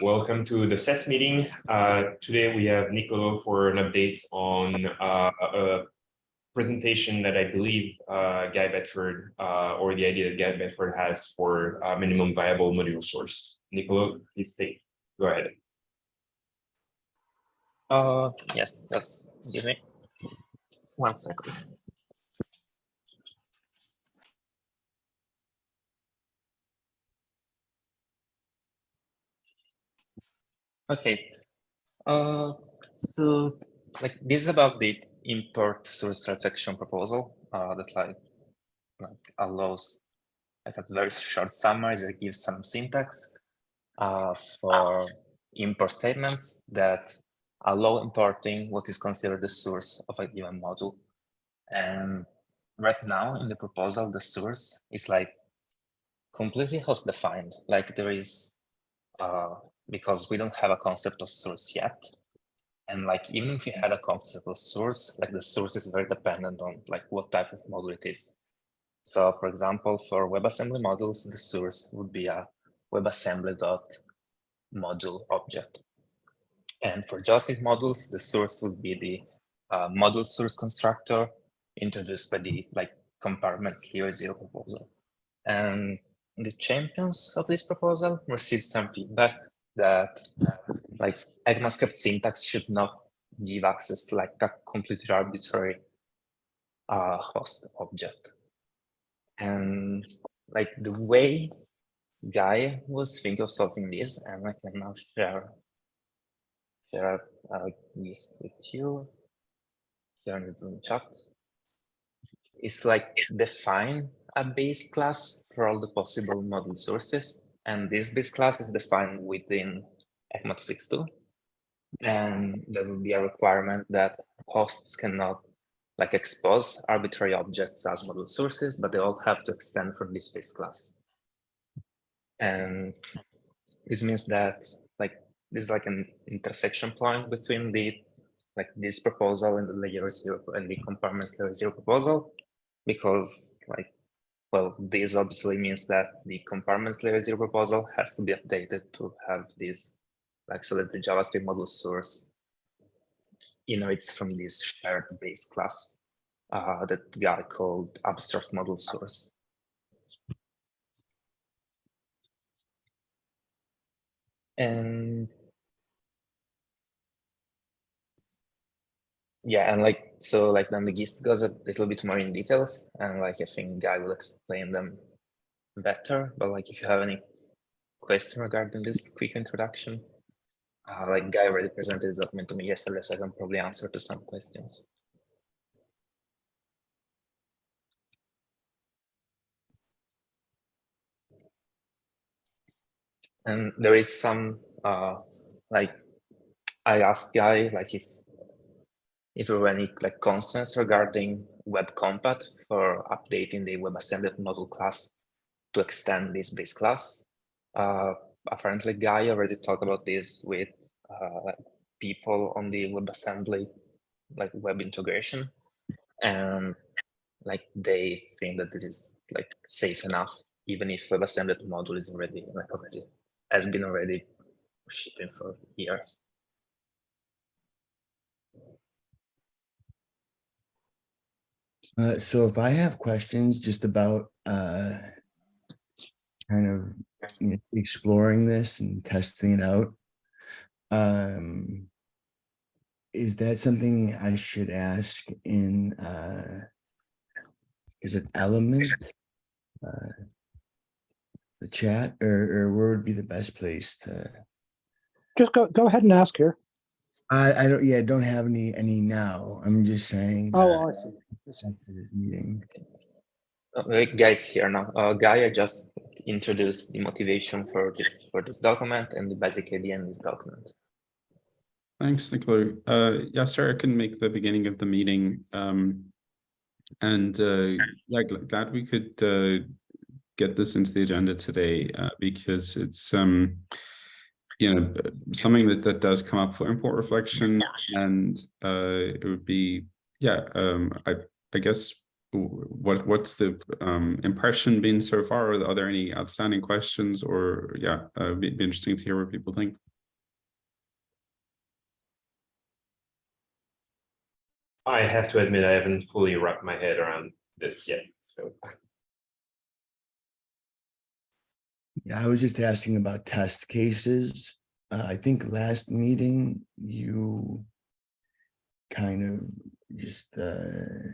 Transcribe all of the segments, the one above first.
welcome to the SES meeting. Uh, today we have Nicolo for an update on uh, a presentation that I believe uh, Guy Bedford, uh, or the idea that Guy Bedford has for a minimum viable module source. Nicolo, please take, go ahead. Uh, yes, just give me one second. Okay. Uh, so like this is about the import source reflection proposal uh, that like, like allows like a very short summary that gives some syntax uh, for import statements that allow importing what is considered the source of a given module. And right now in the proposal, the source is like completely host defined. Like there is uh, because we don't have a concept of source yet. And like, even if we had a concept of source, like the source is very dependent on like what type of module it is. So for example, for WebAssembly modules, the source would be a WebAssembly.module object. And for JavaScript modules, the source would be the uh, module source constructor introduced by the like compartments layer zero proposal. And the champions of this proposal received some feedback that like ECMAScript syntax should not give access to like a completely arbitrary uh, host object. And like the way Guy was thinking of solving this, and I can now share share a list with you. Here in the chat. It's like define a base class for all the possible module sources and this base class is defined within ECMA 262. And there will be a requirement that hosts cannot like expose arbitrary objects as module sources, but they all have to extend from this base class. And this means that like this is like an intersection point between the like this proposal and the layer zero and the compartments layer zero proposal, because like well, this obviously means that the compartments layer zero proposal has to be updated to have this, like the JavaScript module source inherits from this shared base class uh, that guy called abstract module source. And yeah, and like so like then the gist goes a little bit more in details and like I think Guy will explain them better. But like if you have any question regarding this quick introduction, uh, like Guy already presented his document to me yesterday, so I can probably answer to some questions. And there is some uh, like I asked Guy like if if there were any like concerns regarding web compat for updating the WebAssembly module class to extend this base class. Uh, apparently, Guy already talked about this with uh, people on the WebAssembly like web integration, and like they think that this is like safe enough, even if WebAssembly module is already like already has been already shipping for years. Uh, so if I have questions just about uh, kind of exploring this and testing it out, um, is that something I should ask in, uh, is it element, uh, the chat, or, or where would be the best place to? Just go, go ahead and ask here. I, I don't, yeah, don't have any, any now. I'm just saying. Oh, I see. after this Meeting. Uh, guys here now. Uh, Gaia just introduced the motivation for this for this document and the basic idea in this document. Thanks, Nicolo. Uh, yeah, sorry, I couldn't make the beginning of the meeting. Um, and uh, yeah, glad we could uh, get this into the agenda today uh, because it's um, you know, something that, that does come up for import reflection and uh, it would be, yeah, um, I, I guess what what's the um, impression been so far? Are, there any outstanding questions or yeah, uh, it'd be interesting to hear what people think. I have to admit, I haven't fully wrapped my head around this yet. So Yeah, I was just asking about test cases. Uh, I think last meeting you kind of just uh,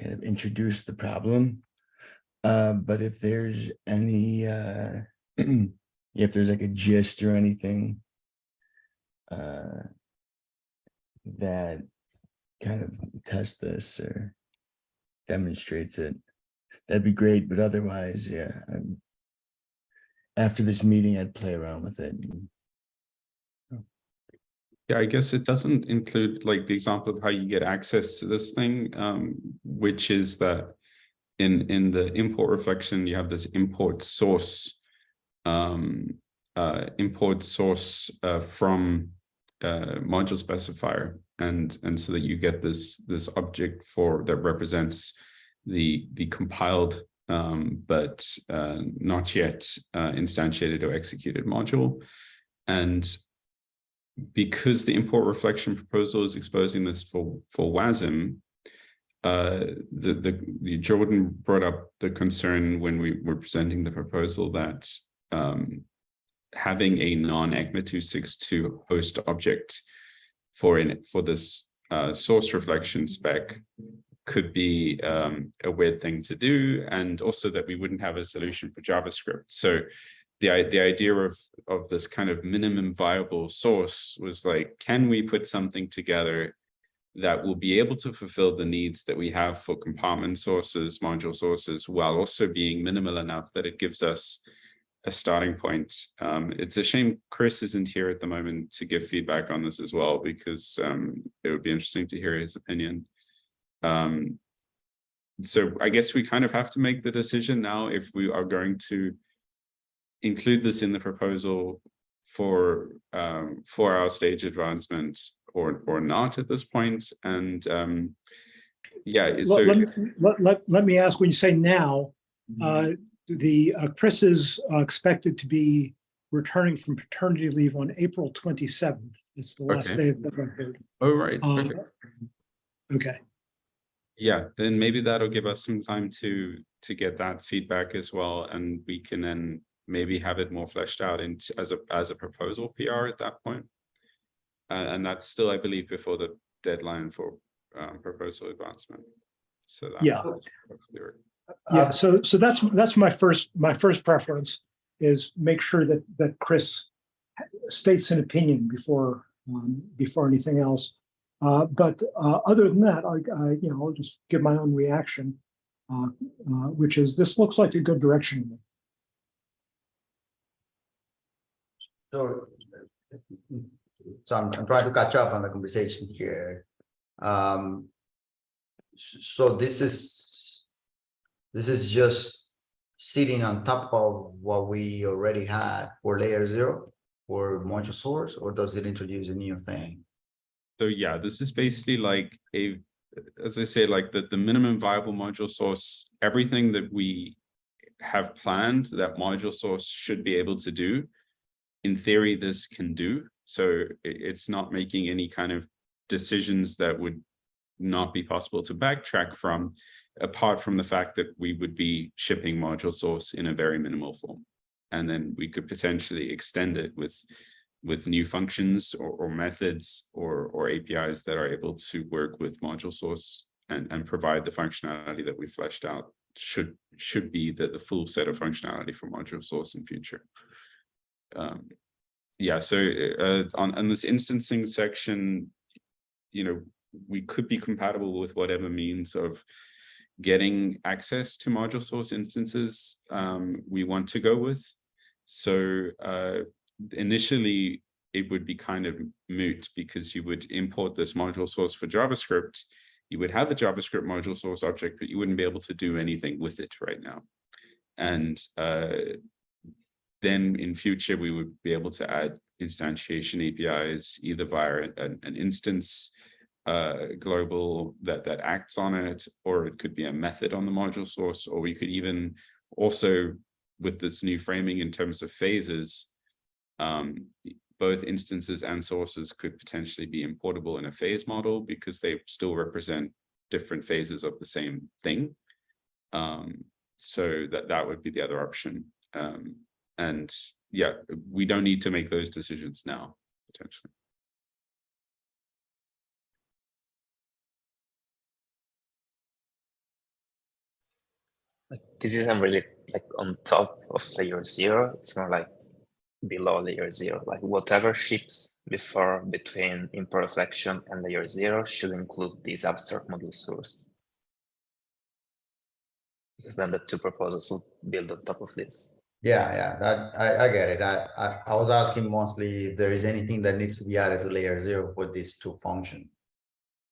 kind of introduced the problem. Uh, but if there's any, uh, if there's like a gist or anything uh, that kind of tests this or demonstrates it, that'd be great. But otherwise, yeah, I'm after this meeting, I'd play around with it. Yeah, I guess it doesn't include like the example of how you get access to this thing, um, which is that in, in the import reflection, you have this import source, um, uh, import source, uh, from, uh, module specifier. And, and so that you get this, this object for, that represents the, the compiled, um, but, uh, not yet, uh, instantiated or executed module. And because the import reflection proposal is exposing this for for WASM, uh, the, the the Jordan brought up the concern when we were presenting the proposal that um, having a non-ECMA 262 host object for in for this uh, source reflection spec could be um, a weird thing to do, and also that we wouldn't have a solution for JavaScript. So the, the idea of, of this kind of minimum viable source was like, can we put something together that will be able to fulfill the needs that we have for compartment sources, module sources, while also being minimal enough that it gives us a starting point. Um, it's a shame Chris isn't here at the moment to give feedback on this as well, because um, it would be interesting to hear his opinion. Um, so I guess we kind of have to make the decision now if we are going to include this in the proposal for um, for our stage advancement or or not at this point. And um, yeah, so Let, let, let- let, me ask, when you say now, uh, the, uh, Chris is uh, expected to be returning from paternity leave on April 27th. It's the last Okay. day that I've heard. oh right, Uh, okay. Yeah, then maybe that'll give us some time to to get that feedback as well, and we can then maybe have it more fleshed out into as a as a proposal PR at that point. Uh, and that's still, I believe, before the deadline for um, proposal advancement. So Yeah. yeah, so, so that's, that's my first, my first preference is make sure that, that Chris states an opinion before, um, before anything else. Uh, but, uh, other than that, I, I, you know, I'll just give my own reaction, uh, uh, which is, this looks like a good direction. So, so I'm, I'm trying to catch up on the conversation here. Um, so this is, this is just sitting on top of what we already had for layer zero for module source, or does it introduce a new thing? So yeah, this is basically like a, as I say, like the, the minimum viable module source, everything that we have planned that module source should be able to do. In theory, this can do. So it's not making any kind of decisions that would not be possible to backtrack from, apart from the fact that we would be shipping module source in a very minimal form. And then we could potentially extend it with with new functions or, or methods or, or APIs that are able to work with module source and, and provide the functionality that we fleshed out should should be the, the full set of functionality for module source in future. Um, yeah, so uh, on, on this instancing section, you know, we could be compatible with whatever means of getting access to module source instances um, we want to go with. So uh, initially it would be kind of moot because you would import this module source for JavaScript. You would have a JavaScript module source object, but you wouldn't be able to do anything with it right now. And uh, then in future, we would be able to add instantiation APIs either via an, an instance uh, global that, that acts on it, or it could be a method on the module source, or we could even also with this new framing in terms of phases, um, both instances and sources could potentially be importable in a phase model because they still represent different phases of the same thing. Um, so that, that would be the other option. Um, and yeah, we don't need to make those decisions now, potentially. This isn't really like on top of layer zero. It's more like below layer zero. Like whatever ships before between import reflection and layer zero should include this abstract module source. Because then the two proposals will build on top of this. Yeah, yeah, that, I, I get it. I, I, I was asking mostly if there is anything that needs to be added to layer zero for these to function.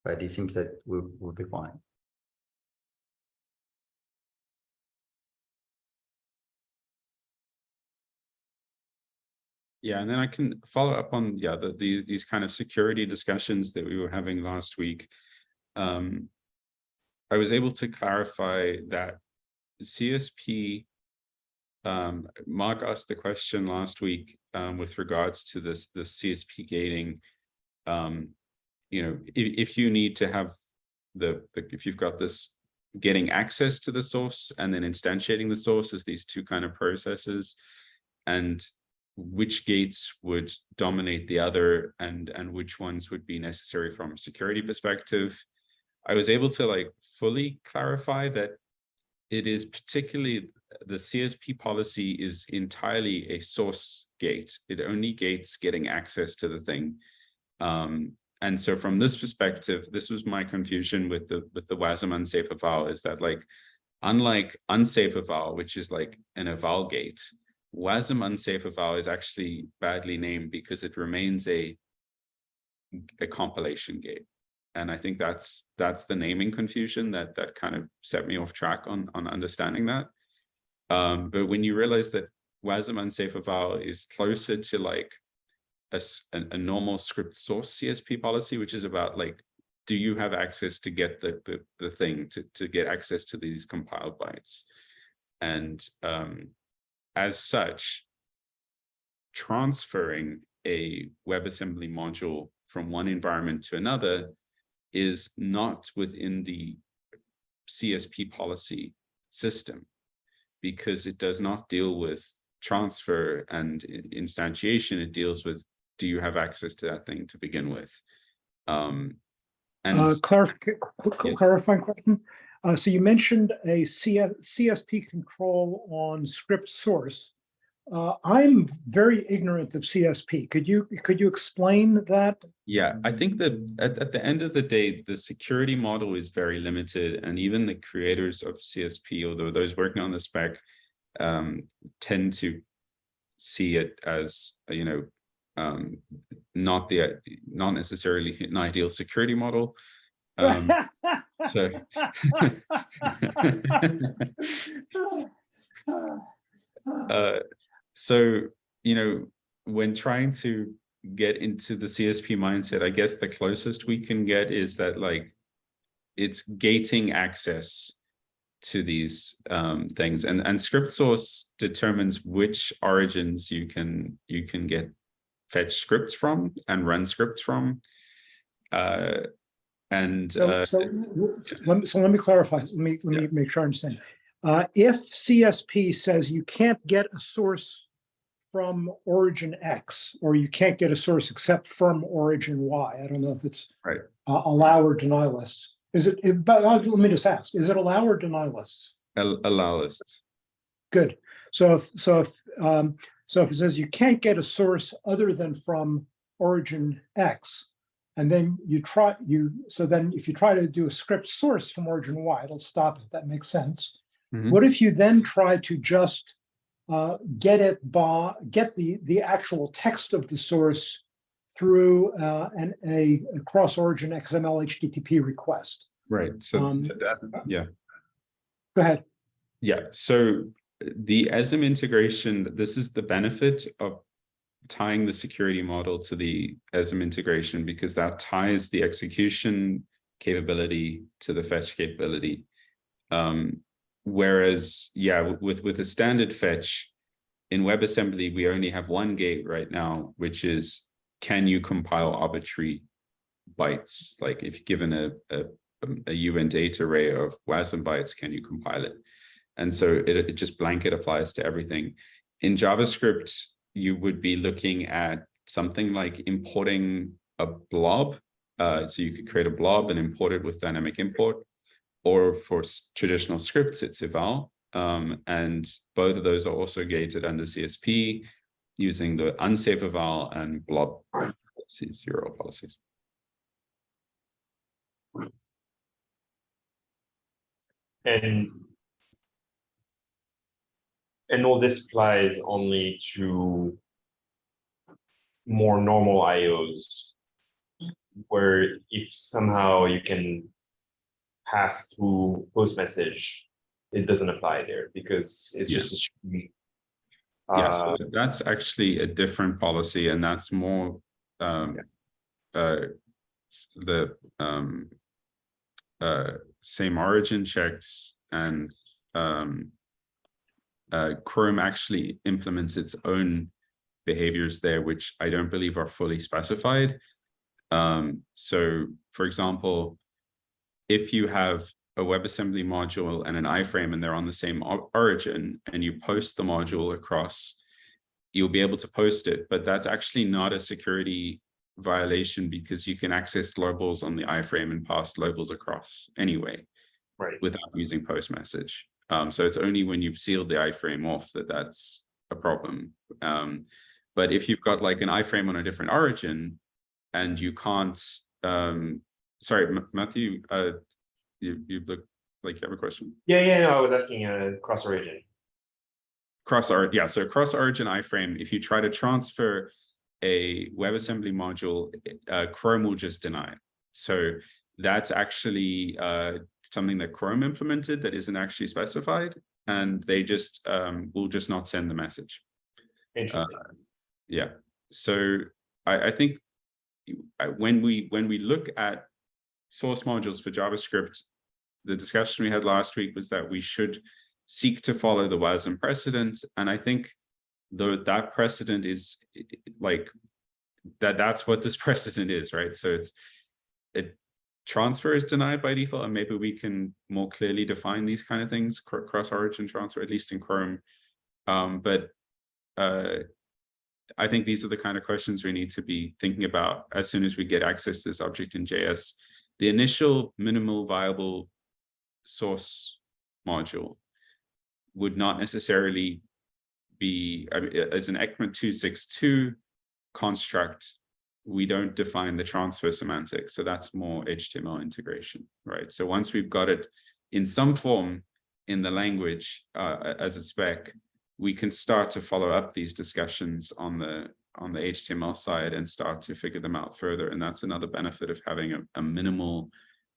But it seems that we will be fine. Yeah, and then I can follow up on, yeah, the, the, these kind of security discussions that we were having last week. Um, I was able to clarify that CSP, um, Mark asked the question last week, um, with regards to this, the CSP gating. Um, you know, if, if you need to have the, the, if you've got this getting access to the source and then instantiating the source as these two kind of processes, and which gates would dominate the other and and which ones would be necessary from a security perspective. I was able to like fully clarify that it is particularly the csp policy is entirely a source gate. It only gates getting access to the thing. Um and so from this perspective this was my confusion with the with the wasm unsafe eval is that like unlike unsafe eval which is like an eval gate WASM unsafe eval is actually badly named because it remains a a compilation gate. And I think that's that's the naming confusion that that kind of set me off track on on understanding that. Um, but when you realize that WASM unsafe eval is closer to like a, a, normal script source CSP policy, which is about like, do you have access to get the the, the thing to, to get access to these compiled bytes? And um, as such, transferring a WebAssembly module from one environment to another is not within the CSP policy system because it does not deal with transfer and instantiation. It deals with, do you have access to that thing to begin with? Um, and Uh, clarif- Yes. clarifying question. Uh, so you mentioned a CS CSP control on script source. Uh, I'm very ignorant of CSP. Could you, could you explain that? Yeah, I think that at, at the end of the day, the security model is very limited and even the creators of CSP, although those working on the spec um, tend to see it as, you know, um, not the, not necessarily an ideal security model. Um, so, uh, so, you know, when trying to get into the CSP mindset, I guess the closest we can get is that like it's gating access to these um, things. And and script source determines which origins you can you can get fetch scripts from and run scripts from. Uh, and So, uh, so, let me, so let me clarify, let me, let me make sure I understand. Uh, if CSP says you can't get a source from origin X, or you can't get a source except from origin Y, I don't know if it's Right. uh, allow or deny lists. Is it, it- but uh, let me just ask, is it allow or deny lists? al- allow lists Good. So if, so if, um, so if it says you can't get a source other than from origin X, and then you try, you, so then if you try to do a script source from origin Y, it'll stop it. That makes sense. Mhm. What if you then try to just uh, get it by, get the, the actual text of the source through uh, an, a, a cross origin XML HTTP request? right so Um, that, yeah Go ahead. Yeah, so the ESM integration, this is the benefit of tying the security model to the ESM integration because that ties the execution capability to the fetch capability. Um, whereas, yeah, with with a standard fetch, in WebAssembly, we only have one gate right now, which is, can you compile arbitrary bytes? Like if given a, a, a Uint8Array of WASM bytes, can you compile it? And so it, it just blanket applies to everything. In JavaScript, you would be looking at something like importing a blob. Uh, so you could create a blob and import it with dynamic import. Or for traditional scripts, it's eval. Um, and both of those are also gated under CSP using the unsafe eval and blob policies, policies. And and all this applies only to more normal IOs, where if somehow you can pass through post message, it doesn't apply there because it's Yeah. just a stream. Yeah, so Uh, that's actually a different policy and that's more um uh the um uh same origin checks and um uh Chrome actually implements its own behaviors there, which I don't believe are fully specified. Um, so for example, if you have a WebAssembly module and an iframe and they're on the same origin and you post the module across, you'll be able to post it, but that's actually not a security violation because you can access globals on the iframe and pass globals across anyway right. without using post message. Um, so it's only when you've sealed the iframe off that that's a problem. Um, but if you've got like an iframe on a different origin and you can't, um, sorry, M- Matthew, uh, you, you look like you have a question. Yeah, yeah, no, I was asking uh cross origin. Cross origin, yeah, so cross origin iframe, if you try to transfer a WebAssembly module, uh, Chrome will just deny it. So that's actually uh, something that Chrome implemented that isn't actually specified, and they just um, will just not send the message. Interesting. Yeah, so I, I think I- when we when we look at source modules for JavaScript, the discussion we had last week was that we should seek to follow the WASM precedent, and I think the that precedent is like that. That's what this precedent is, right? So it's it transfer is denied by default, and maybe we can more clearly define these kind of things, cr- cross-origin transfer, at least in Chrome. Um, but uh, I think these are the kind of questions we need to be thinking about as soon as we get access to this object in JS. The initial minimal viable source module would not necessarily be, as an ECMA 262 construct, we don't define the transfer semantics. So that's more HTML integration, right? So once we've got it in some form in the language uh, as a spec, we can start to follow up these discussions on the on the HTML side and start to figure them out further. And that's another benefit of having a, a minimal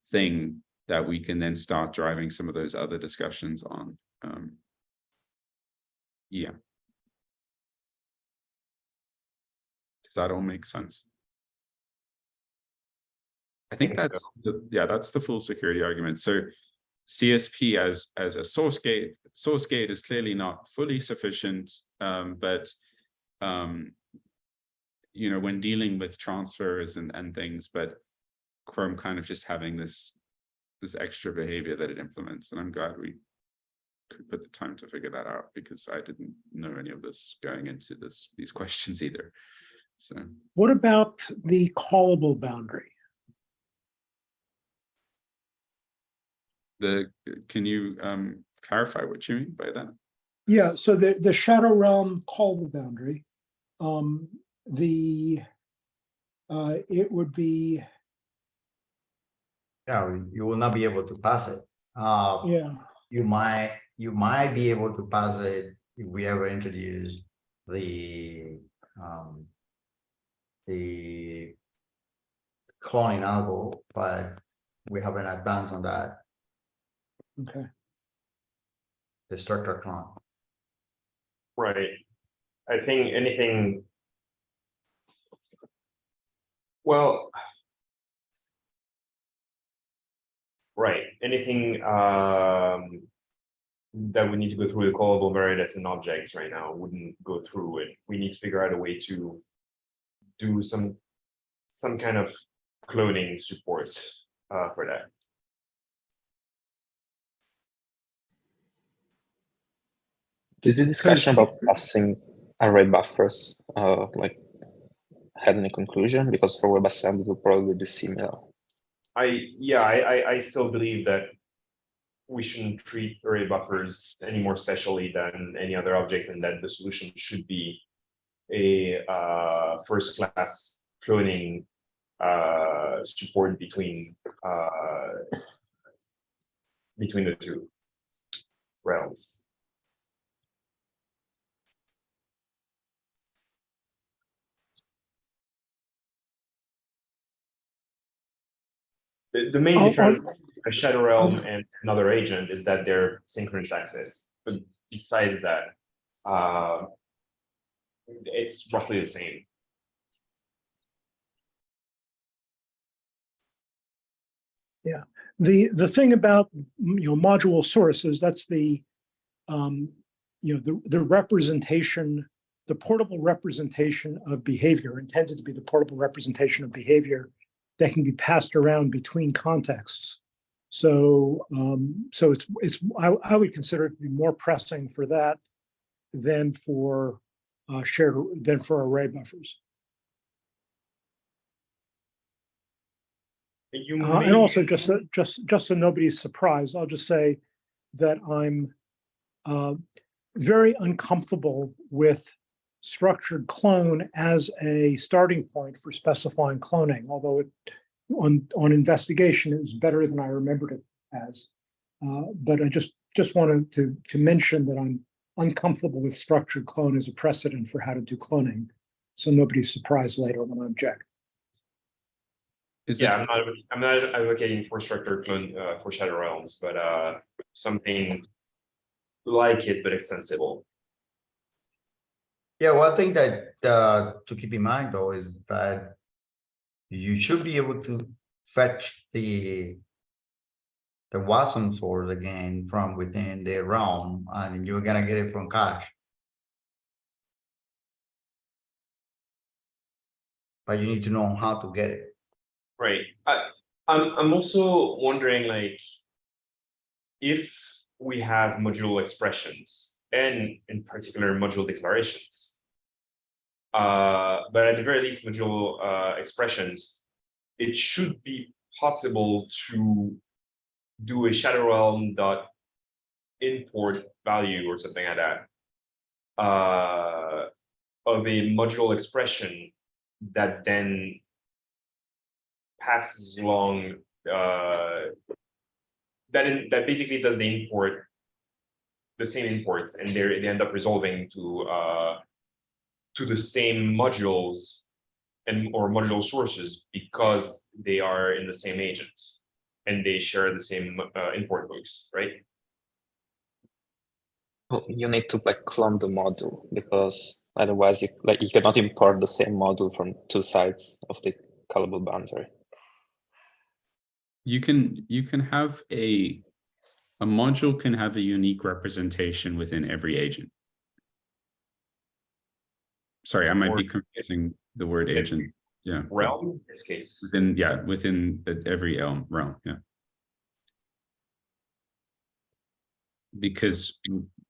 thing that we can then start driving some of those other discussions on. Um, yeah. Does that all make sense? I think think so. that's, the- yeah, that's the full security argument. So CSP as, as a source gate, source gate is clearly not fully sufficient, um, but um, you know, when dealing with transfers and, and things, but Chrome kind of just having this, this extra behavior that it implements, and I'm glad we could put the time to figure that out because I didn't know any of this going into this, these questions either. So, What about the callable boundary? The, can you um clarify what you mean by that? Yeah, so the, the shadow realm callable boundary, um, the, uh, it would be, Yeah, you will not be able to pass it. Uh, yeah, you might, you might be able to pass it if we ever introduce the, um, the cloning algo, but we haven't advanced on that, okay. the structure clone. Right. I think anything. Well. Right, anything um that we need to go through the callable variables and objects right now, wouldn't go through it. We need to figure out a way to do some, some kind of cloning support uh, for that. Did the discussion about passing array buffers, uh, like, had any conclusion? Because for WebAssembly, it will probably be similar. I, yeah, I, I, I still believe that we shouldn't treat array buffers any more specially than any other object and that the solution should be a uh, first class cloning uh, support between uh, between the two realms. The, the main I'll- difference a shadow realm and another agent is that they're synchronous access, but besides that, uh, it's roughly the same. Yeah, the, the thing about, mm, you know, module sources, that's the, um, you know, the, the representation, the portable representation of behavior intended to be the portable representation of behavior that can be passed around between contexts. So, um, so it's, it's, I, I would consider it to be more pressing for that than for, uh, shared, than for array buffers. You Uh, and also just, so- just, just so nobody's surprised, I'll just say that I'm uh, very uncomfortable with structured clone as a starting point for specifying cloning, although it, on, on investigation, it was better than I remembered it as. Uh, But I just, just wanted to, to mention that I'm uncomfortable with structured clone as a precedent for how to do cloning. So nobody's surprised later when I object. Is Yeah, I'm not, I'm not advocating for structured clone uh, for shadow realms, but uh, something like it, but extensible. Yeah, one thing that uh to keep in mind though is that you should be able to fetch the the WASM source again from within the realm and you're gonna get it from cache. But you need to know how to get it. Right. I, I'm, I'm also wondering like, if we have module expressions and in particular module declarations. Uh, but at the very least module, uh, expressions, it should be possible to do a shadow realm dot import value or something like that. Uh, of a module expression that then passes along uh that in that basically does the import the same imports and they end up resolving to uh to the same modules and or module sources because they are in the same agent and they share the same uh, import hooks right Well, You need to like clone the module because otherwise you like you cannot import the same module from two sides of the callable boundary. you can, you can have a, a module can have a unique representation within every agent. Sorry, I might be confusing the word agent, yeah. realm in this case Within, yeah, within the- every elm realm, yeah. Because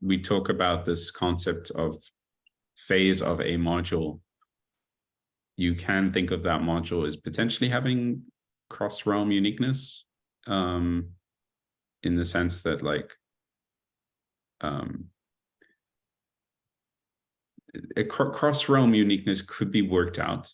we talk about this concept of phase of a module. You can think of that module as potentially having cross realm uniqueness. Um, in the sense that like. Um. A cross realm uniqueness could be worked out.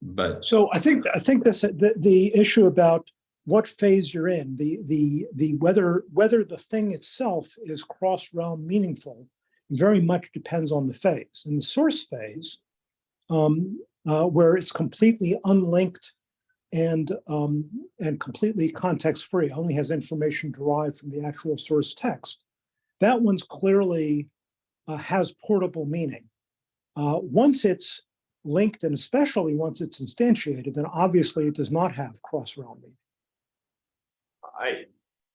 But So I think, I think this, the, the issue about what phase you're in, the, the, the, whether, whether the thing itself is cross-realm meaningful very much depends on the phase. In the source phase, um, uh, where it's completely unlinked and, um, and completely context-free, only has information derived from the actual source text. That one's clearly uh, has portable meaning. Uh, once it's linked and especially once it's instantiated, then obviously it does not have cross-realm meaning. i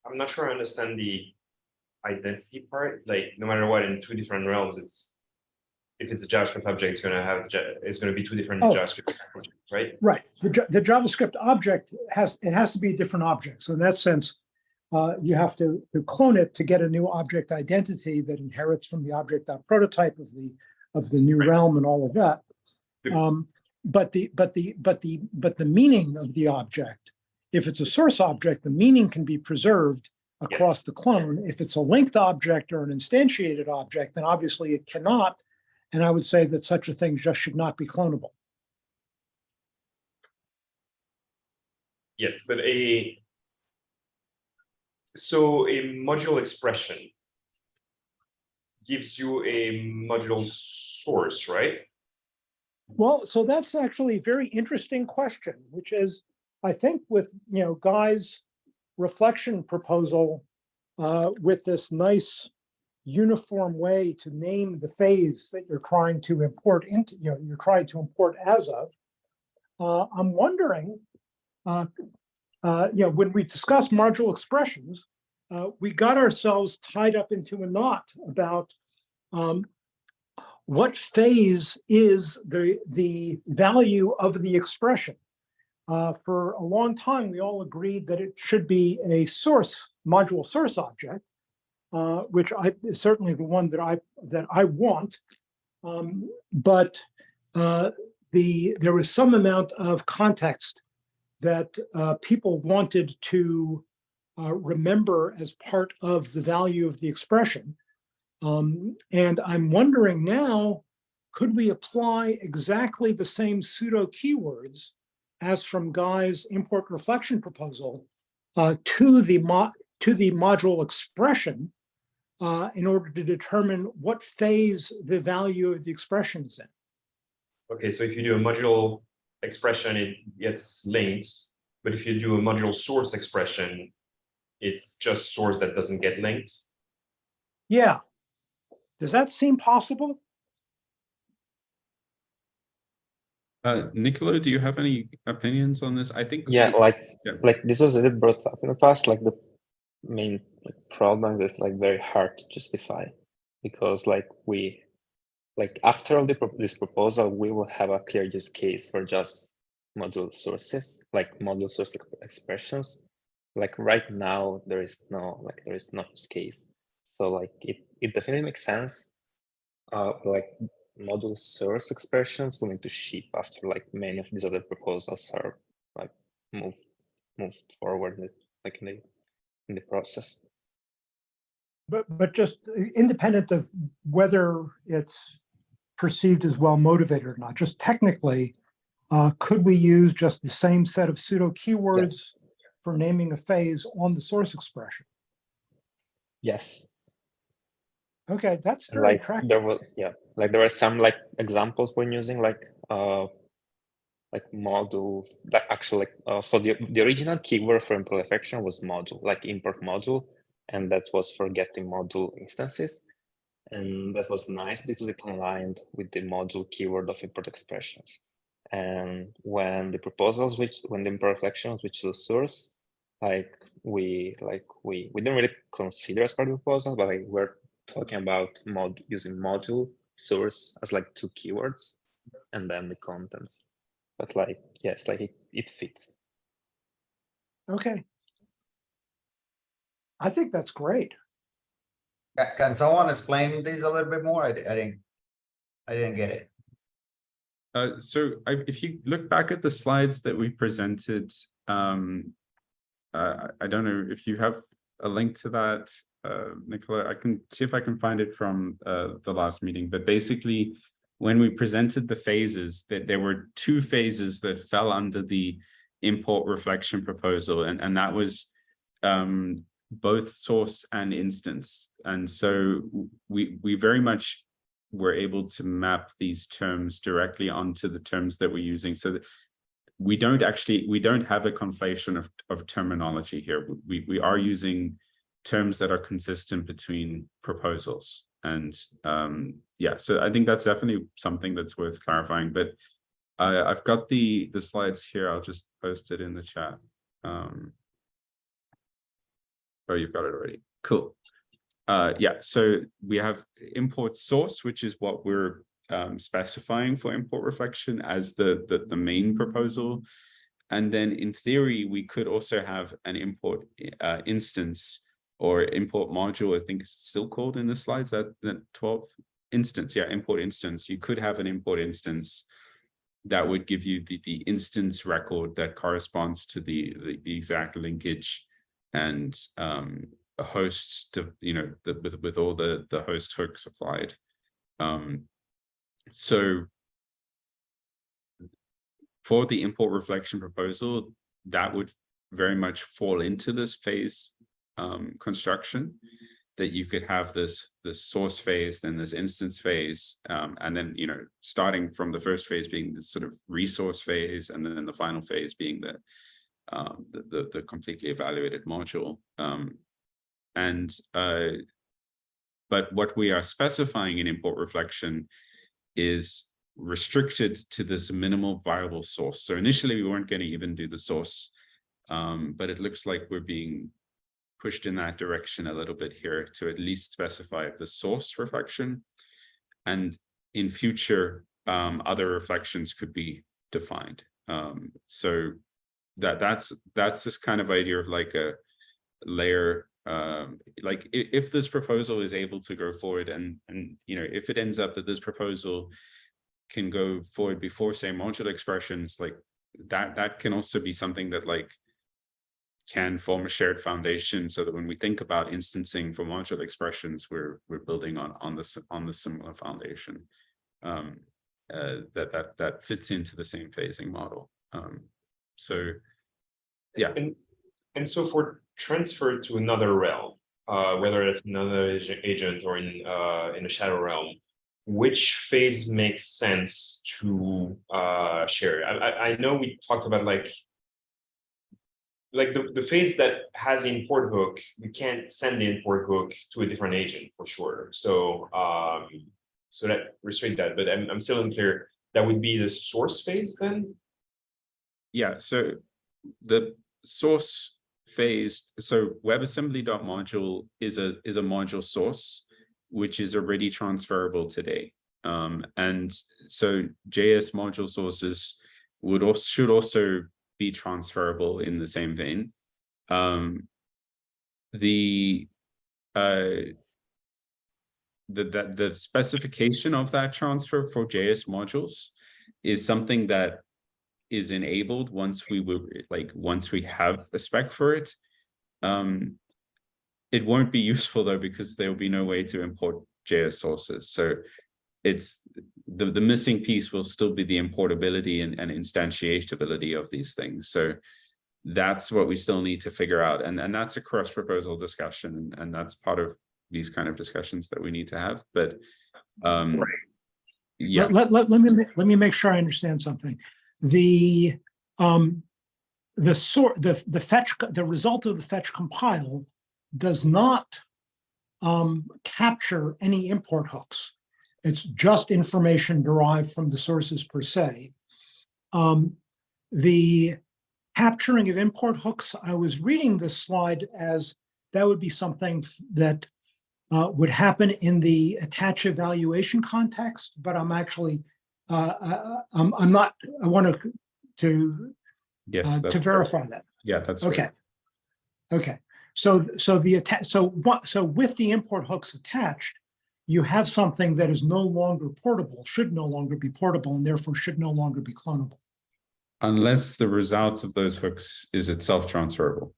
i'm not sure i understand the identity part, like no matter what, in two different realms, it's. If it's a JavaScript object, it's gonna have, it's gonna be two different Oh. JavaScript, objects, right? Right, the, the JavaScript object has, it has to be a different object. So in that sense, uh, you have to, to clone it to get a new object identity that inherits from the object prototype of the, of the new Right. realm and all of that. Um, but the, but the, but the, but the meaning of the object, if it's a source object, the meaning can be preserved across the clone. If it's a linked object or an instantiated object, then obviously it cannot. And I would say that such a thing just should not be clonable. Yes, but a. So a module expression. Gives you a module source, right? Well, so that's actually a very interesting question, which is, I think with, you know, Guy's reflection proposal uh, with this nice uniform way to name the phase that you're trying to import into, you know, you're trying to import as of. Uh, I'm wondering, uh, uh, you know, when we discuss module expressions, uh, we got ourselves tied up into a knot about um, what phase is the, the value of the expression? Uh, for a long time, we all agreed that it should be a source, module source object, uh, which I, is certainly the one that I, that I want. Um, but uh, the, there was some amount of context that uh, people wanted to uh, remember as part of the value of the expression. Um, and I'm wondering now, could we apply exactly the same pseudo keywords as from Guy's import reflection proposal uh, to the to the module expression uh, in order to determine what phase the value of the expression is in? Okay, so if you do a module expression, it gets linked. But if you do a module source expression, it's just source that doesn't get linked. Yeah. Does that seem possible? Uh, Nicolo, do you have any opinions on this? I think. Yeah, like Yeah. like this was a bit brought up in the past. Like the main like, problem that's like very hard to justify because like we like after all the this proposal, we will have a clear use case for just module sources, like module source ex- expressions. Like right now, there is no like there is no use case. So like it it definitely makes sense. Uh, like module source expressions will need to ship after like many of these other proposals are like moved moved forward in- like in the in the process. But, but just independent of whether it's perceived as well motivated or not, just technically, uh, could we use just the same set of pseudo keywords for naming a phase on the source expression? Yes, Okay, that's very like attractive. there were yeah, like there were some like examples when using like uh like module like actually like uh, so the the original keyword for import reflection was module like import module and that was for getting module instances and that was nice because it aligned with the module keyword of import expressions and when the proposals which when the imperfections which to source like we like we we didn't really consider as part of the proposal but like we're talking about mod using module source as like two keywords and then the contents but like yes like it, it fits Okay. I think that's great. Ca- Can someone explain this a little bit more? I, I didn't, I didn't get it. Uh, so I, if you look back at the slides that we presented, um, uh, I I don't know if you have a link to that, uh, Nicola, I can see if I can find it from, uh, the last meeting, but basically when we presented the phases, that there were two phases that fell under the import reflection proposal, and, and that was, um, both source and instance. And so we, we very much were able to map these terms directly onto the terms that we're using so that we don't actually, we don't have a conflation of, of terminology here. We, we are using terms that are consistent between proposals. And um, yeah, so I think that's definitely something that's worth clarifying, but I, I've got the, the slides here. I'll just post it in the chat. Um, oh, you've got it already. Cool. Uh, yeah, so we have import source, which is what we're um, specifying for import reflection as the, the, the main proposal. And then in theory, we could also have an import uh, instance or import module, I think it's still called in the slides, that, that 12 instance, yeah, import instance. You could have an import instance that would give you the, the instance record that corresponds to the, the, the exact linkage and um, a host to, you know, the, with, with all the, the host hooks applied. Um, so for the import reflection proposal, that would very much fall into this phase um, construction that you could have this this source phase, then this instance phase, um, and then you know starting from the first phase being the sort of resource phase, and then the final phase being the um, the, the, the completely evaluated module. Um, and uh, but what we are specifying in import reflection is restricted to this minimal viable source. So initially we weren't going to even do the source, um, but it looks like we're being pushed in that direction a little bit here to at least specify the source reflection. And in future, um, other reflections could be defined. Um, so that that's that's this kind of idea of like a layer um like if, this proposal is able to go forward and and you know if it ends up that this proposal can go forward before say module expressions like that that can also be something that like can form a shared foundation so that when we think about instancing for module expressions we're we're building on on this on the similar foundation um uh, that that that fits into the same phasing model um so yeah And, and so for transfer to another realm, uh, whether it's another agent or in, uh, in a shadow realm, which phase makes sense to, uh, share? I, I, I know we talked about like, like the, the phase that has the import hook, we can't send the import hook to a different agent for sure. So, um, so that restrict that, but I'm, I'm still unclear. That would be the source phase then? Yeah, so the source phase, so WebAssembly.module is a is a module source, which is already transferable today. Um, and so JS module sources would also should also be transferable in the same vein. Um, the uh, the, the the specification of that transfer for JS modules is something that is enabled once we will like once we have a spec for it um it won't be useful though because there will be no way to import js sources. So it's the the missing piece will still be the importability and, and instantiatability of these things. So that's what we still need to figure out and and that's a cross proposal discussion and, and that's part of these kind of discussions that we need to have but um yeah. Let, let, let me, let me make sure I understand something. The, um, the sort, the, the fetch, the result of the fetch compile does not um, capture any import hooks. It's just information derived from the sources per se. Um, the capturing of import hooks, I was reading this slide as that would be something that uh, would happen in the attach evaluation context, but I'm actually, uh, uh, I'm, I'm not, I want to, to, yes uh, to verify that. yeah that's. Okay. Okay, so, so the attach, so what, so with the import hooks attached, you have something that is no longer portable, should no longer be portable, and therefore should no longer be clonable. unless the result of those hooks is itself transferable.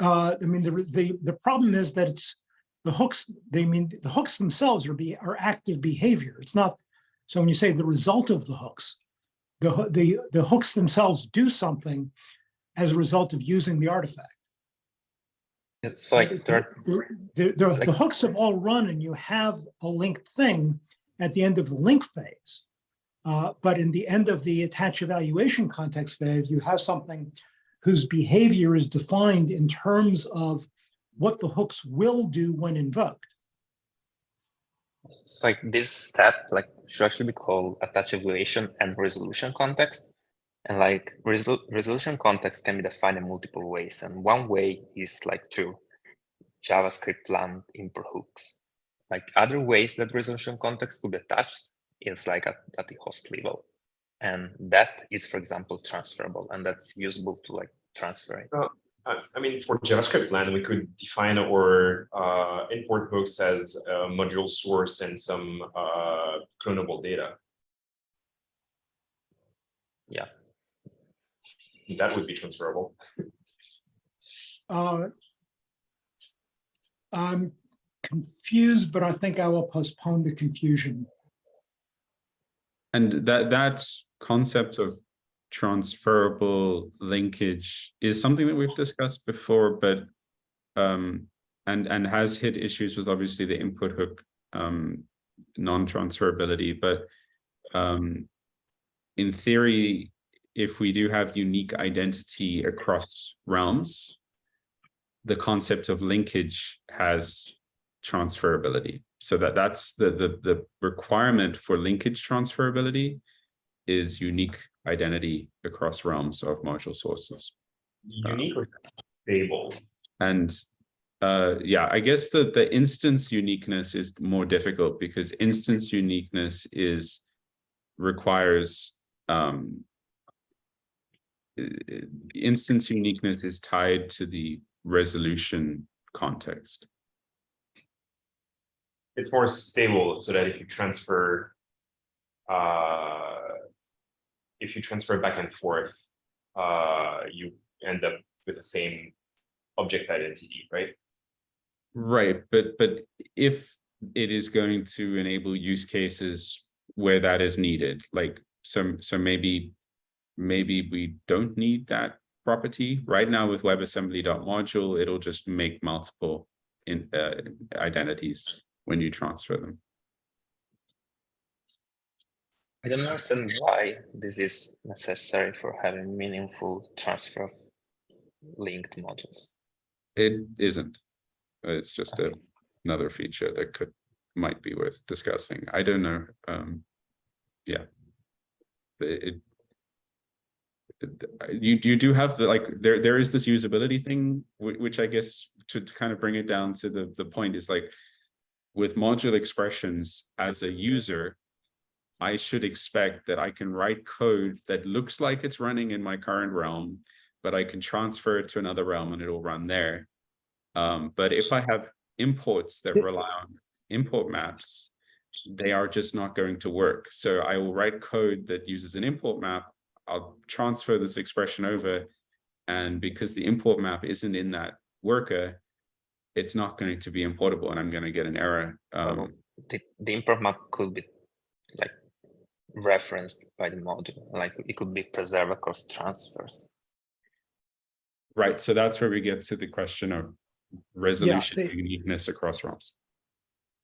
Uh, I mean, the, the, the problem is that it's, the hooks, they mean, the hooks themselves are be, are active behavior. It's not, so when you say the result of the hooks, the, the, the hooks themselves do something as a result of using the artifact. It's like The, the, the- the hooks have all run and you have a linked thing at the end of the link phase. Uh, but in the end of the attach evaluation context phase, you have something whose behavior is defined in terms of what the hooks will do when invoked. it's like this step like should actually be called attach evaluation and resolution context. And like resol resolution context can be defined in multiple ways. And one way is like to JavaScript land import hooks. Like other ways that resolution context could be attached is like at, at the host level. And that is, for example, transferable and that's usable to like transfer it. Uh, I mean, for JavaScript land, we could define our uh, import hooks as a module source and some uh, clonable data. Yeah. That would be transferable. Uh, I'm confused, but I think I will postpone the confusion. And that that concept of transferable linkage is something that we've discussed before, but um, and and has hit issues with obviously the import hook um, non-transferability. But um, in theory, if we do have unique identity across realms, the concept of linkage has transferability. So that that's the the the requirement for linkage transferability is unique identity across realms of module sources. Unique or stable? And uh, yeah, I guess the, the instance uniqueness is more difficult because instance uniqueness is requires um, instance uniqueness is tied to the resolution context. It's more stable so that if you transfer uh, if you transfer back and forth, uh, you end up with the same object identity, right? Right, but but if it is going to enable use cases where that is needed, like so so maybe maybe we don't need that property right now with WebAssembly.module, it'll just make multiple in uh, identities when you transfer them. I don't understand why this is necessary for having meaningful transfer of linked modules. It isn't. It's just a, another feature that could might be worth discussing. I don't know. Um, yeah. It, it- it- you you do have the like there there is this usability thing which I guess to, to kind of bring it down to the the point is like with module expressions as a user I should expect that I can write code that looks like it's running in my current realm, but I can transfer it to another realm and it'll run there. Um, but if I have imports that rely on import maps, they are just not going to work. So I will write code that uses an import map. I'll transfer this expression over. And because the import map isn't in that worker, it's not going to be importable and I'm going to get an error. Um, The, the import map could be like referenced by the module, like it could be preserved across transfers. Right, so that's where we get to the question of resolution they- uniqueness across realms.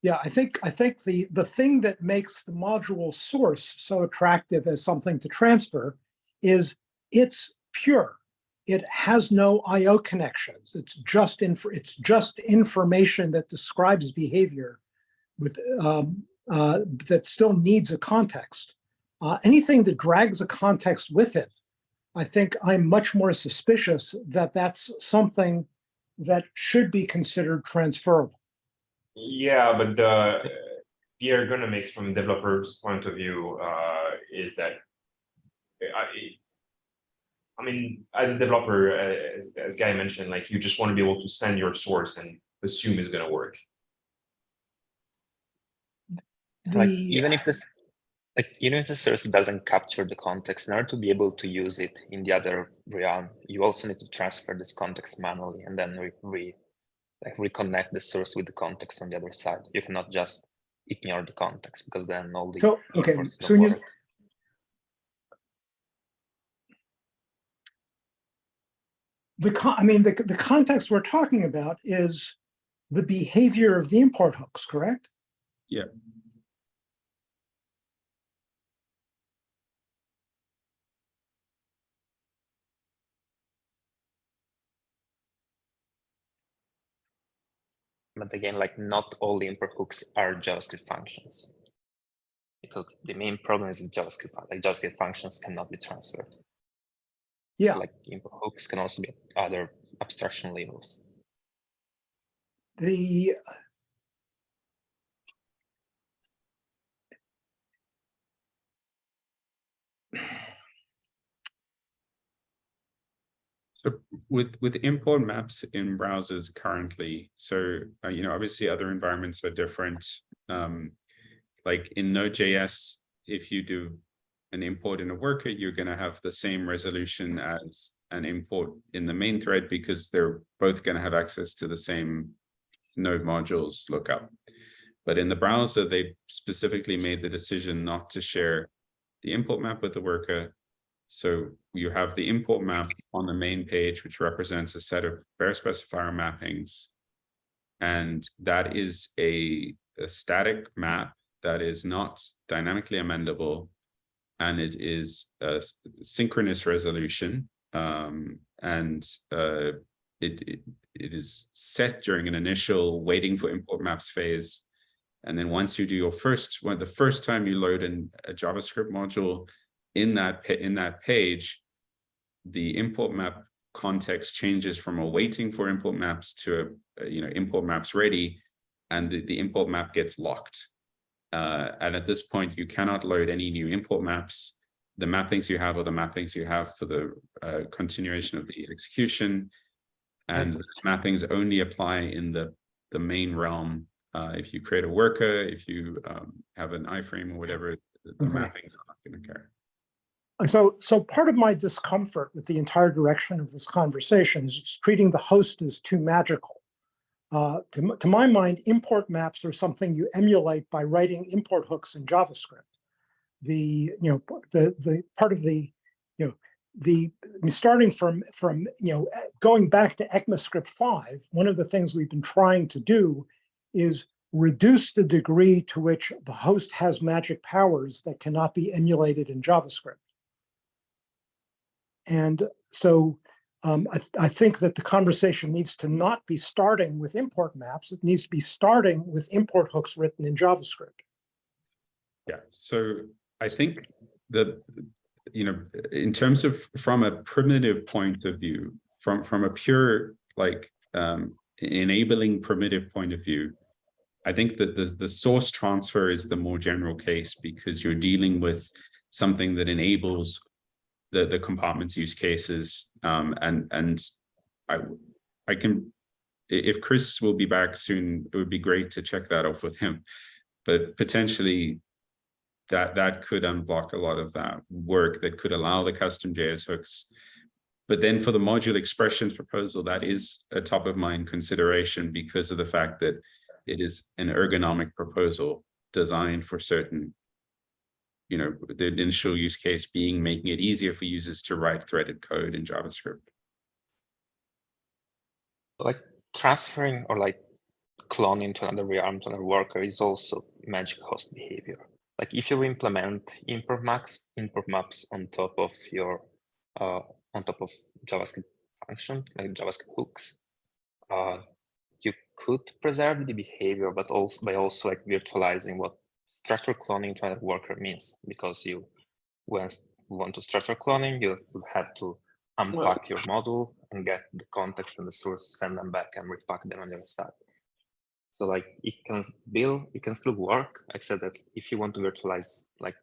Yeah, I think, I think the, the thing that makes the module source so attractive as something to transfer is it's pure. It has no IO connections. It's just inf, it's just information that describes behavior with, um, uh, that still needs a context. Uh, anything that drags a context with it, I think I'm much more suspicious that that's something that should be considered transferable. Yeah, but the the ergonomics from developer's point of view uh, is that I, I mean, as a developer, uh, as, as Guy mentioned, like you just want to be able to send your source and assume it's going to work. Like even if this, like even if the source doesn't capture the context, in order to be able to use it in the other realm, you also need to transfer this context manually and then re, re like reconnect the source with the context on the other side. You cannot just ignore the context because then all the So, okay, so when you, work. the con, I mean, the, the context we're talking about is the behavior of the import hooks, correct? Yeah. But again, like not all the import hooks are JavaScript functions. Because the main problem is JavaScript, like JavaScript functions cannot be transferred. Yeah, Like import hooks can also be other abstraction levels. the, So with with import maps in browsers currently, so uh, you know, obviously other environments are different. Um, like in Node.js, if you do an import in a worker, you're going to have the same resolution as an import in the main thread because they're both going to have access to the same node modules lookup. But in the browser, they specifically made the decision not to share the import map with the worker. So you have the import map on the main page, which represents a set of bare specifier mappings. And that is a, a static map that is not dynamically amendable. And it is a synchronous resolution. Um, and uh, it, it, it is set during an initial waiting for import maps phase. And then once you do your first, when the first time you load in a JavaScript module in that, in that page, the import map context changes from a waiting for import maps to a, you know, import maps ready, and the, the import map gets locked. Uh, and at this point, you cannot load any new import maps. The mappings you have are the mappings you have for the uh, continuation of the execution. And those mappings only apply in the, the main realm. Uh, if you create a worker, if you um, have an iframe or whatever, the, the Mhm. mappings are not going to care. So, so part of my discomfort with the entire direction of this conversation is treating the host as too magical. Uh, to, to my mind, import maps are something you emulate by writing import hooks in JavaScript. The, you know, the, the part of the, you know, the, starting from, from, you know, going back to ECMAScript 5, one of the things we've been trying to do is reduce the degree to which the host has magic powers that cannot be emulated in JavaScript. And so um, I, th- I think that the conversation needs to not be starting with import maps. It needs to be starting with import hooks written in JavaScript. Yeah, so I think that, you know, in terms of from a primitive point of view, from from a pure like um, enabling primitive point of view, I think that the the source transfer is the more general case because you're dealing with something that enables the the compartments use cases um, and and I I can if Chris will be back soon, it would be great to check that off with him. But potentially that that could unblock a lot of that work that could allow the custom JS hooks. But then for the module expressions proposal, that is a top of mind consideration because of the fact that it is an ergonomic proposal designed for certain, you know, the initial use case being making it easier for users to write threaded code in JavaScript. like transferring or like cloning to another realm to another worker is also magic host behavior. Like if you implement import maps, import maps on top of your uh, on top of JavaScript function, like JavaScript hooks, uh, you could preserve the behavior, but also by also like virtualizing what structure cloning to another worker means, because you when you want to structure cloning, you have to unpack your model and get the context and the source, send them back and repack them on your stack. So like it can build, it can still work, except that if you want to virtualize like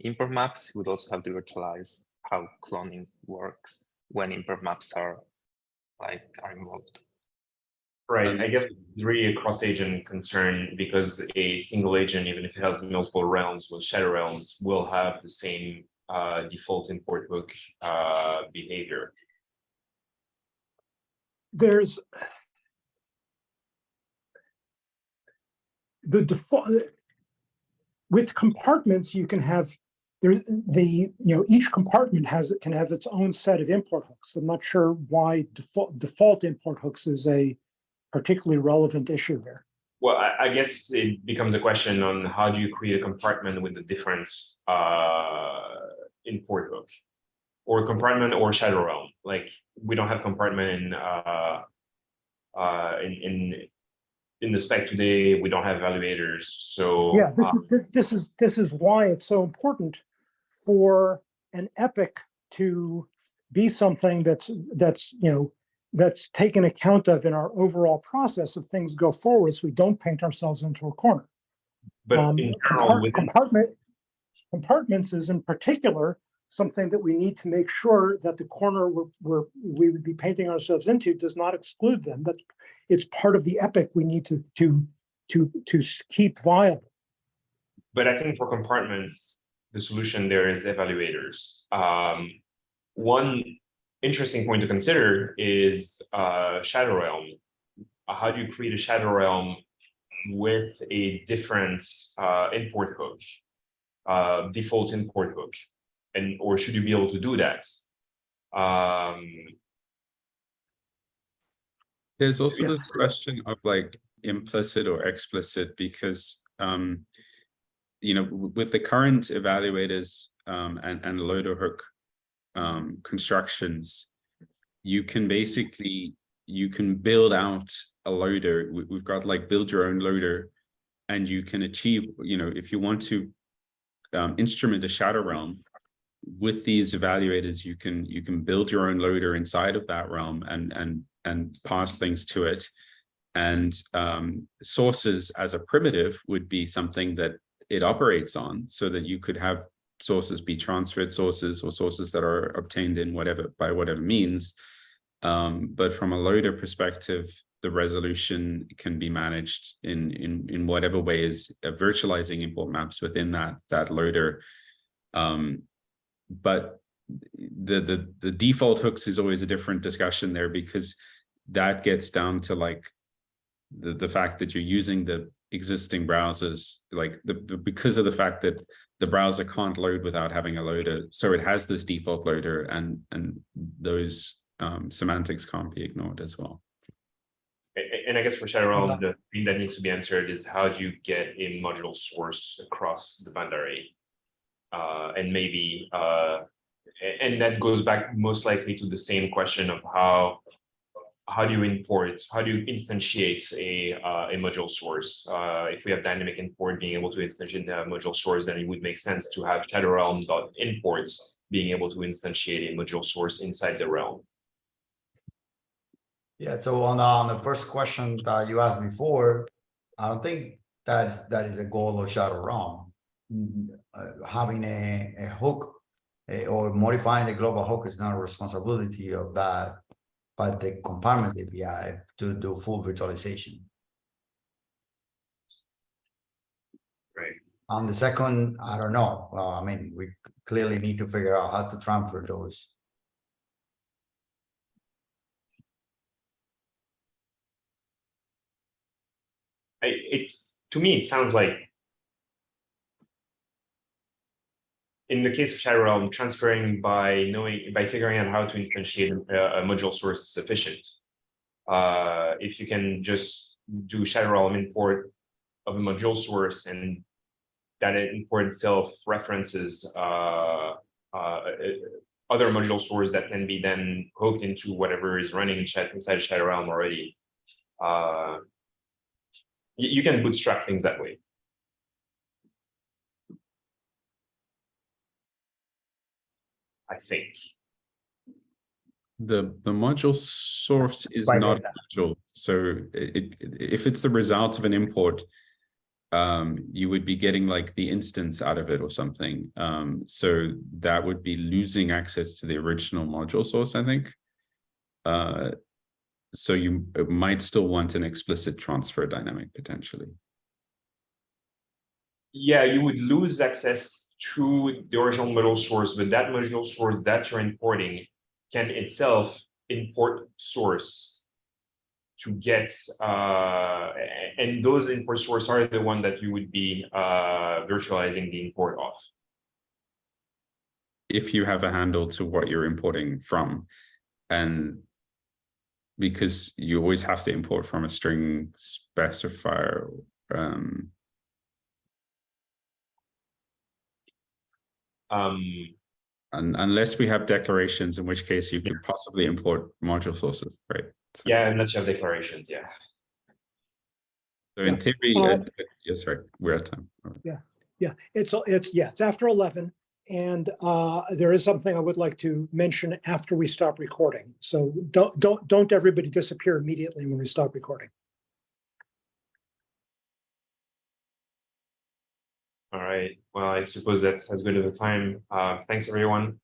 import maps, you would also have to virtualize how cloning works when import maps are like are involved. Right, I guess it's really a cross-agent concern because a single agent, even if it has multiple realms with shadow realms, will have the same uh, default import hook uh, behavior. There's the default with compartments, you can have there the you know each compartment has it can have its own set of import hooks. I'm not sure why default default import hooks is a particularly relevant issue here. Well, I, I guess it becomes a question on how do you create a compartment with the different uh, import hook? Or compartment or shadow realm, like we don't have compartment in uh, uh, in in in the spec today, we don't have evaluators, so. Yeah, this uh, is, this- this is, this is why it's so important for an epic to be something that's, that's, you know, that's taken account of in our overall process of things go forward, so we don't paint ourselves into a corner. But Um, in compart- Compartment, compartments is in particular, something that we need to make sure that the corner we're, we're, we would be painting ourselves into does not exclude them, that it's part of the epic we need to, to, to, to keep viable. But I think for compartments, the solution there is evaluators. Um, one interesting point to consider is uh, Shadow Realm. How do you create a Shadow Realm with a different uh, import hook, uh, default import hook, and or should you be able to do that? Um, There's also Yeah. this question of like implicit or explicit because um, you know, with the current evaluators um, and and loader hook um, constructions, you can basically you can build out a loader. We, we've got like build your own loader, and you can achieve. You know, if you want to um, instrument a shadow realm with these evaluators, you can you can build your own loader inside of that realm and and and pass things to it. And um, sources as a primitive would be something that it operates on so that you could have sources be transferred sources or sources that are obtained in whatever by whatever means. Um, but from a loader perspective, the resolution can be managed in in in whatever ways uh, virtualizing import maps within that that loader. Um, but the the the default hooks is always a different discussion there because that gets down to like the the fact that you're using the existing browsers like the, the because of the fact that the browser can't load without having a loader so it has this default loader and and those um, semantics can't be ignored as well A- a- And I guess for Shadow Realm, the thing that needs to be answered is how do you get a module source across the boundary? Uh, and maybe, uh, and that goes back most likely to the same question of how. How do you import, how do you instantiate a, uh, a module source? Uh, if we have dynamic import, being able to instantiate a module source, then it would make sense to have Shadow Realm dot imports. Being able to instantiate a module source inside the realm. Yeah, so on, uh, on the first question that you asked before, I don't think that that is a goal of Shadow Realm. Mm, uh, having a, a hook eh, or modifying the global hook is not a responsibility of that, but the compartment API to do full virtualization. Right. On the second, I don't know. Well, I mean, we clearly need to figure out how to transfer those. It's, to me, it sounds like. In the case of Shadow Realm, transferring by knowing, by figuring out how to instantiate a, a module source is sufficient. Uh, if you can just do Shadow Realm import of a module source and that import itself references, uh, uh, other module source that can be then hooked into whatever is running inside Shadow Realm already. Uh, you can bootstrap things that way. I think. the the module source is By not a module so it, it if it's the result of an import um you would be getting like the instance out of it or something um so that would be losing access to the original module source i think. Uh so you might still want an explicit transfer dynamic potentially. Yeah, you would lose access to the original module source, but that module source that you're importing can itself import source to get, uh, and those import source are the one that you would be, uh, virtualizing the import of. if you have a handle to what you're importing from and because you always have to import from a string specifier um Um, un unless we have declarations in which case you could possibly import module sources right So- yeah, unless you have declarations, yeah. so in theory Uh, uh, yes right we're at time Yeah, Yeah, it's, it's, yeah, it's after eleven. And uh, there is something I would like to mention after we stop recording. So don't, don't, don't everybody disappear immediately when we stop recording. All right, well, I suppose that's as good of a time. Uh, thanks, everyone.